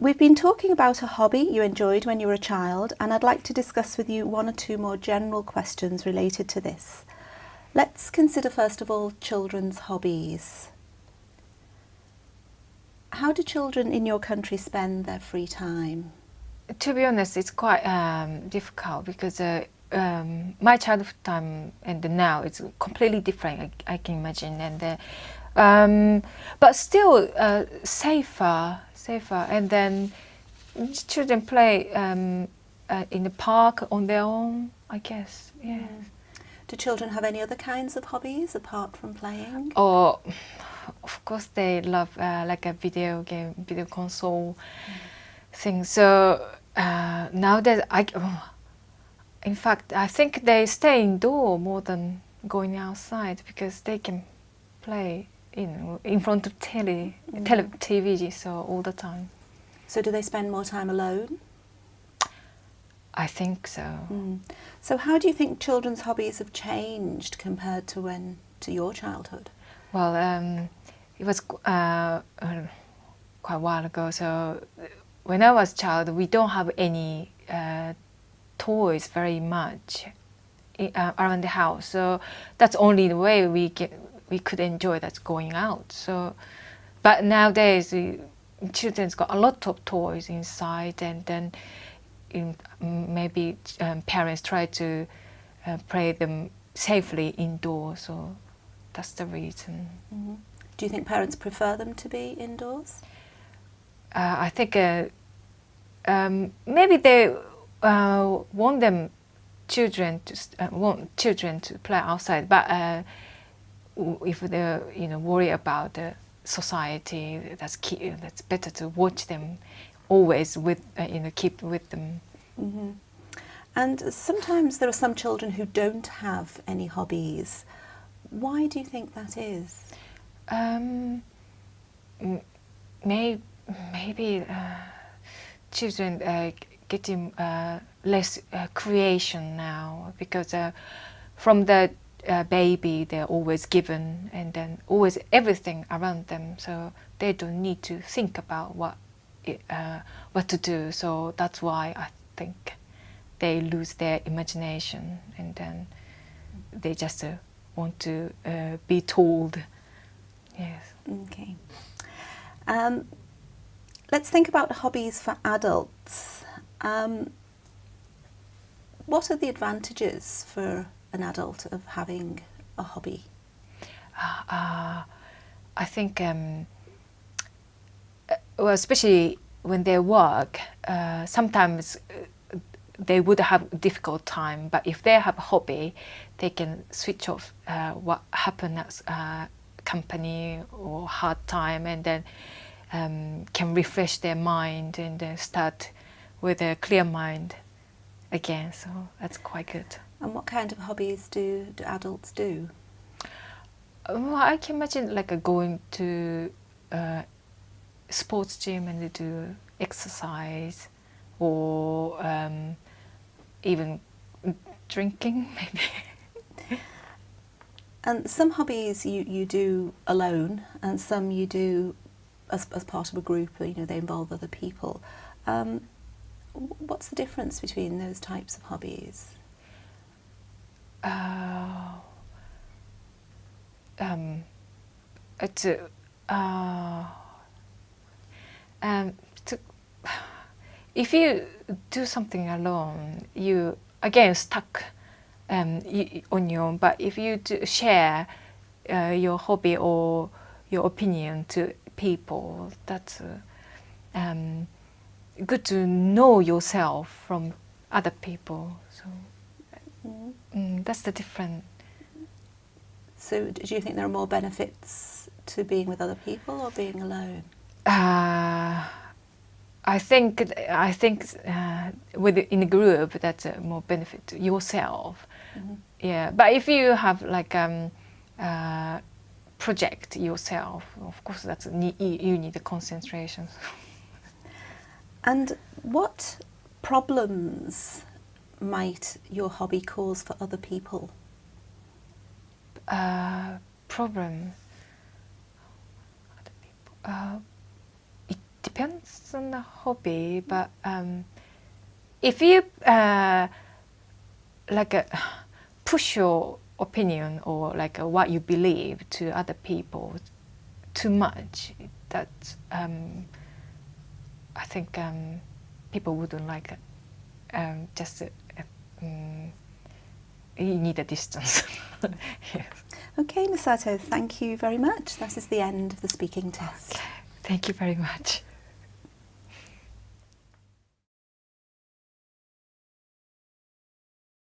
We've been talking about a hobby you enjoyed when you were a child and I'd like to discuss with you one or two more general questions related to this. Let's consider first of all children's hobbies. How do children in your country spend their free time? To be honest, it's quite um, difficult because uh, um, my childhood time and now it's completely different. I, I can imagine, and uh, um, but still uh, safer safer. And then children play um, uh, in the park on their own, I guess. Yes. Mm. Do children have any other kinds of hobbies apart from playing? Or, of course, they love uh, like a video game, video console mm. thing. So uh, nowadays, I, oh, in fact, I think they stay indoor more than going outside because they can play in in front of telly, mm. tele, TV, so all the time. So do they spend more time alone? I think so. Mm. So how do you think children's hobbies have changed compared to when to your childhood? Well, um, it was uh, uh, quite a while ago. So when I was a child, we don't have any uh, toys very much uh, around the house. So that's only the way we get we could enjoy that going out. So, but nowadays, children's got a lot of toys inside, and then in, maybe um, parents try to uh, play them safely indoors. So that's the reason. Mm -hmm. Do you think parents prefer them to be indoors? Uh, I think uh, um, maybe they uh, want them children to uh, want children to play outside, but uh, if they you know worry about the society, that's key, that's better to watch them always with uh, you know keep with them. Mm -hmm. And sometimes there are some children who don't have any hobbies. Why do you think that is? Um, may, maybe uh, children uh, getting uh, less uh, creation now because uh, from the uh, baby, they're always given and then always everything around them. So they don't need to think about what, uh, what to do. So that's why I think they lose their imagination and then they just uh, want to uh, be told. Yes. Okay. Um, let's think about hobbies for adults. Um, what are the advantages for an adult of having a hobby? Uh, I think, um, uh, well, especially when they work, uh, sometimes uh, they would have difficult time, but if they have a hobby, they can switch off uh, what happened at uh, company or hard time and then um, can refresh their mind and then start with a clear mind again. So that's quite good. And what kind of hobbies do, do adults do? Well, I can imagine like going to a sports gym and they do exercise or um, even drinking maybe. and some hobbies you, you do alone and some you do as, as part of a group, you know, they involve other people. Um, what's the difference between those types of hobbies? Uh, um, it's uh, um, to, if you do something alone, you again stuck um, on your own. But if you share uh, your hobby or your opinion to people, that's uh, um, good to know yourself from other people. So. That's the difference. So do you think there are more benefits to being with other people or being alone? Uh, I think I think uh, with in a group that's a more benefit to yourself. Mm -hmm. Yeah, but if you have like um, uh, project yourself, of course that's you need the concentration. and what problems might your hobby cause for other people? Uh, problem. Uh, it depends on the hobby, but um, if you uh, like uh, push your opinion or like uh, what you believe to other people too much, that um, I think um, people wouldn't like it. Um, just um, you need a distance. yes. Okay, Misato, thank you very much. That is the end of the speaking test. Thank you very much.